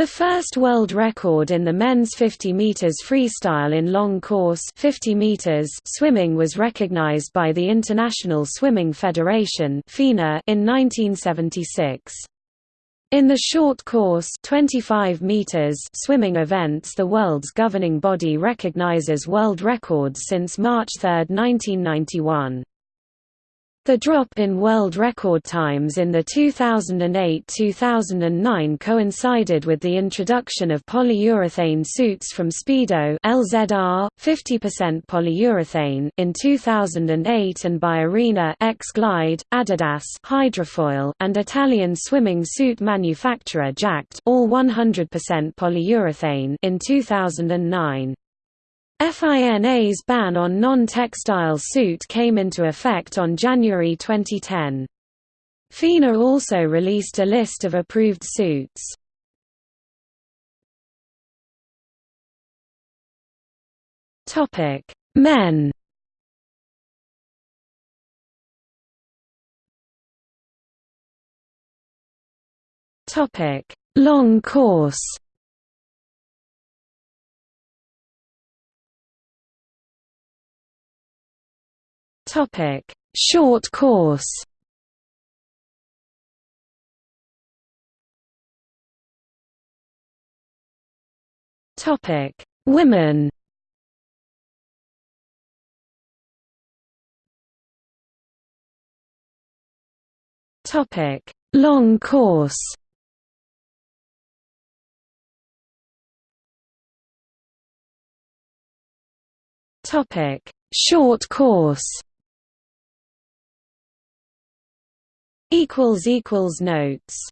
The first world record in the men's 50 meters freestyle in long course 50 meters swimming was recognized by the International Swimming Federation (FINA) in 1976. In the short course 25 meters swimming events the world's governing body recognizes world records since March 3, 1991. The drop in world record times in the 2008–2009 coincided with the introduction of polyurethane suits from Speedo LZR, 50% polyurethane in 2008 and by Arena X Glide, Adidas Hydrofoil, and Italian swimming suit manufacturer Jaked all 100% polyurethane in 2009. FINA's ban on non-textile suit came into effect on January 2010. FINA also released a list of approved suits. Topic: Men. Topic: Long course. Topic: Short course. Topic: Women. Topic: Long course. Topic: Short course. Equals equals notes